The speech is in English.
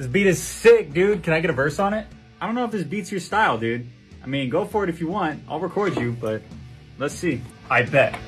This beat is sick, dude. Can I get a verse on it? I don't know if this beats your style, dude. I mean, go for it if you want. I'll record you, but let's see. I bet.